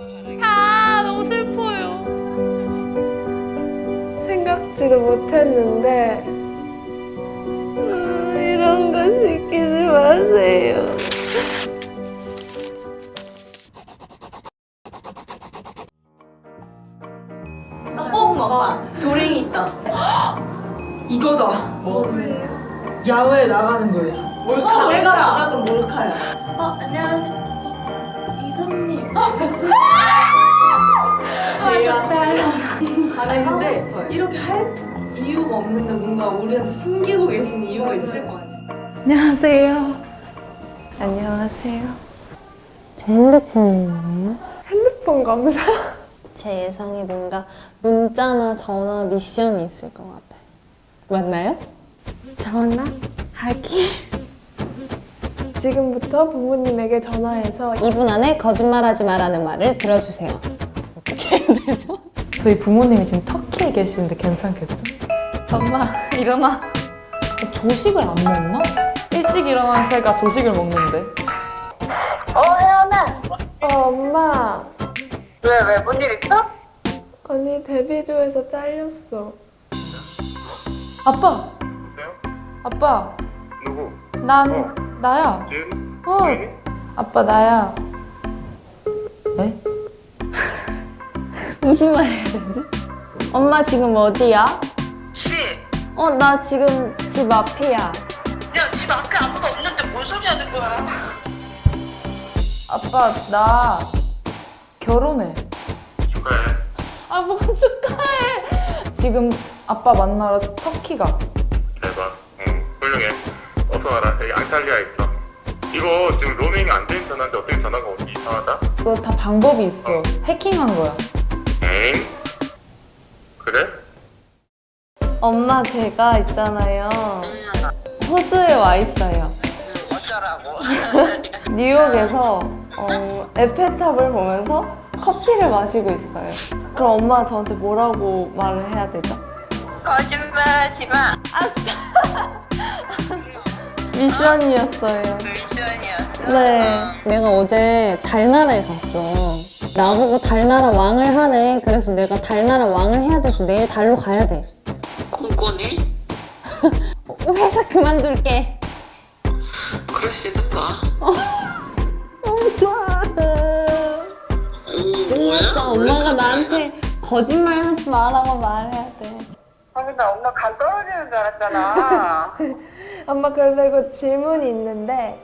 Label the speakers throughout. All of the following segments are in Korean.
Speaker 1: 아 너무 슬퍼요.
Speaker 2: 생각지도 못했는데 음, 이런 거 시키지 마세요.
Speaker 1: 조랭이 있다.
Speaker 3: 이거다. 뭐? 야외에 나가는 거예요.
Speaker 1: 몰카. 내가 나가면
Speaker 2: 몰카야.
Speaker 1: 어 안녕하세요. 아 좋다.
Speaker 2: 아니 근데 이렇게 할 이유가 없는데 뭔가 우리한테 숨기고 계신 이유가 있을 거 아니야?
Speaker 1: 안녕하세요. 안녕하세요.
Speaker 4: 제 핸드폰인데요?
Speaker 2: 핸드폰 검사?
Speaker 4: 제 예상에 뭔가 문자나 전화 미션이 있을 것 같아요. 맞나요?
Speaker 2: 전화? 하기? 지금부터 부모님에게 전화해서
Speaker 4: 2분 안에 거짓말하지 마라는 말을 들어주세요. 어떻게 해야 되죠?
Speaker 3: 저희 부모님이 지금 터키에 계시는데 괜찮겠죠?
Speaker 1: 엄마 일어나.
Speaker 3: 조식을 안 먹나? 일찍 일어난 새가 조식을 먹는데.
Speaker 5: 어, 혜연아.
Speaker 2: 어 엄마
Speaker 5: 왜, 왜, 뭔 일 있어?
Speaker 2: 언니 데뷔조에서 잘렸어
Speaker 3: 아빠! 아빠!
Speaker 5: 누구?
Speaker 3: 난 나야.
Speaker 5: 지은?
Speaker 3: 어. 아빠 나야. 네?
Speaker 4: 무슨 말 해야 되지? 엄마 지금 어디야?
Speaker 5: 씨.
Speaker 4: 어, 나 지금 집 앞이야.
Speaker 5: 야, 집 앞에 아무도 없는데 뭔 소리 하는 거야?
Speaker 3: 아빠 나 결혼해.
Speaker 5: 축하해.
Speaker 3: 아, 뭐 축하해. 지금 아빠 만나러 터키 가.
Speaker 5: 안탈리아 있어. 이거 지금 로밍이 안된 전화인데 어떻게 전화가 오지? 이상하다?
Speaker 3: 그거 다 방법이 있어. 해킹한 거야.
Speaker 5: 에잉? 그래?
Speaker 2: 엄마 제가 있잖아요 호주에 와 있어요
Speaker 5: 어쩌라고?
Speaker 2: 뉴욕에서 어, 에펠탑을 보면서 커피를 마시고 있어요 그럼 엄마가 저한테 뭐라고 말을 해야 되죠?
Speaker 5: 거짓말하지 마.
Speaker 2: 미션이었어요
Speaker 5: 미션이었어.
Speaker 2: 네
Speaker 4: 내가 어제 달나라에 갔어. 나보고 달나라 왕을 하래. 그래서 내가 달나라 왕을 해야 돼서 내일 달로 가야 돼.
Speaker 6: 꿈꾸니?
Speaker 4: 회사 그만둘게.
Speaker 6: 그러시든가.
Speaker 4: 엄마.
Speaker 6: 오,
Speaker 4: 끝났어.
Speaker 6: 뭐야?
Speaker 4: 엄마가 나한테 거짓말 하지 마라고 말해야 돼.
Speaker 5: 아니, 나 엄마 간 떨어지는 줄 알았잖아.
Speaker 2: 엄마 그리고 질문이 있는데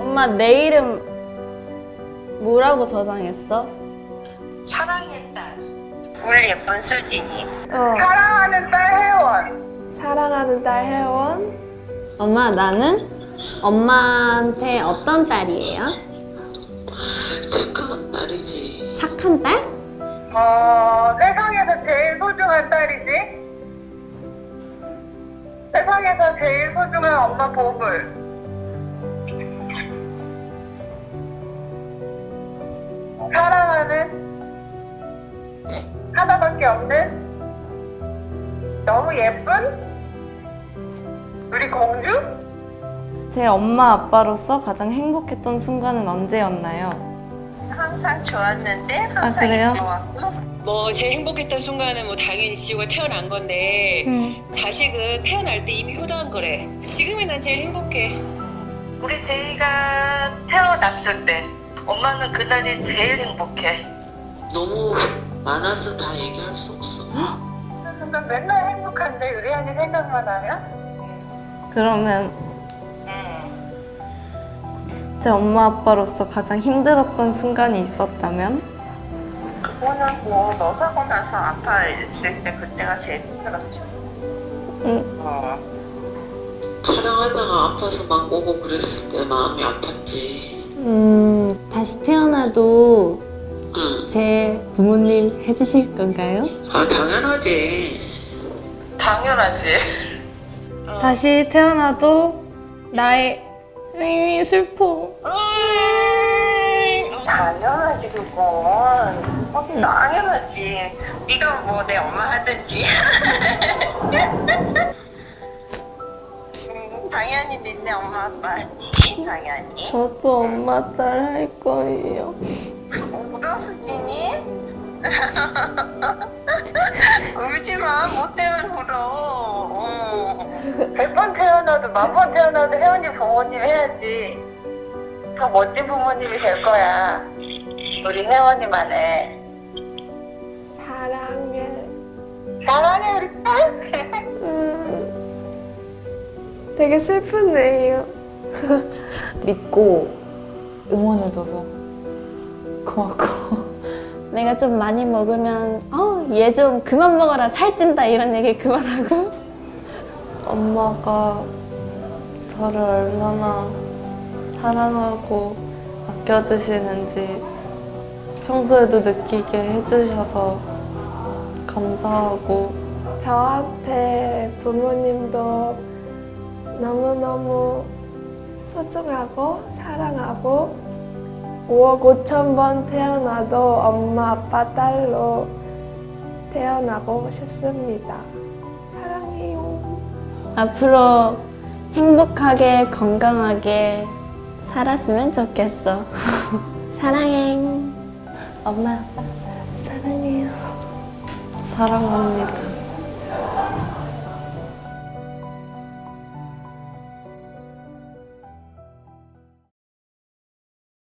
Speaker 2: 엄마 내 이름 뭐라고 저장했어?
Speaker 5: 사랑했다. 우리 예쁜 수진이.
Speaker 2: 어
Speaker 5: 사랑하는 딸 혜원.
Speaker 2: 사랑하는 딸 혜원
Speaker 4: 엄마, 나는 엄마한테 어떤 딸이에요?
Speaker 6: 착한 딸이지.
Speaker 4: 착한 딸?
Speaker 5: 어, 세상에서 제일 소중한 딸이지? 세상에서 제일 소중한 엄마 보물. 사랑하는 하나밖에 없는 너무 예쁜 우리 공주?
Speaker 2: 제 엄마 아빠로서 가장 행복했던 순간은 언제였나요?
Speaker 5: 항상 좋았는데 항상
Speaker 2: 아, 그래요?
Speaker 5: 좋았고
Speaker 7: 뭐 제일 행복했던 순간은 뭐 당연히 지우가 태어난 건데 자식은 태어날 때 이미 효도한 거래. 지금이 난 제일 행복해.
Speaker 5: 우리 제이가 태어났을 때 엄마는 그날이 제일 행복해.
Speaker 6: 너무 많아서 다 얘기할 수 없어.
Speaker 5: 나 맨날 행복한데 유리안이 생각만 하면?
Speaker 2: 그러면
Speaker 5: 응.
Speaker 2: 제 엄마 아빠로서 가장 힘들었던 순간이 있었다면?
Speaker 5: 그거는 뭐너 사고 나서 아파했을 때 그때가 제일 힘들었죠.
Speaker 2: 응.
Speaker 5: 어.
Speaker 6: 촬영하다가 아파서 막 오고 그랬을 때 마음이 아팠지.
Speaker 4: 음, 다시 태어나도
Speaker 6: 응.
Speaker 4: 제 부모님 해주실 건가요?
Speaker 6: 아, 당연하지.
Speaker 5: 당연하지.
Speaker 1: 다시 태어나도 나의 으이, 슬퍼.
Speaker 5: 당연하지 그건. 어, 당연하지.
Speaker 7: 네가 뭐 내 엄마 하든지. 음, 당연히 니네 엄마 아빠 하지. 당연히.
Speaker 8: 저도 엄마 딸 할 거예요.
Speaker 7: 울어 수진이? 울지 마. 뭐 때문에 울어. 어. 100번 태어나도 만번 태어나도 혜원이 부모님 해야지. 더 멋진 부모님이 될 거야. 우리 혜원이만해.
Speaker 8: 사랑해.
Speaker 7: 사랑해 우리 딸.
Speaker 8: 음, 되게 슬프네요.
Speaker 3: 믿고 응원해줘서 고맙고
Speaker 9: 내가 좀 많이 먹으면 어, 얘 좀 그만 먹어라 살찐다 이런 얘기 그만하고
Speaker 8: 엄마가 저를 얼마나 사랑하고 아껴주시는지 평소에도 느끼게 해주셔서 감사하고 저한테 부모님도 너무너무 소중하고 사랑하고 5억 5천 번 태어나도 엄마 아빠 딸로 태어나고 싶습니다.
Speaker 9: 앞으로 행복하게 건강하게 살았으면 좋겠어 사랑해
Speaker 8: 엄마 아빠 사랑해요. 사랑합니다.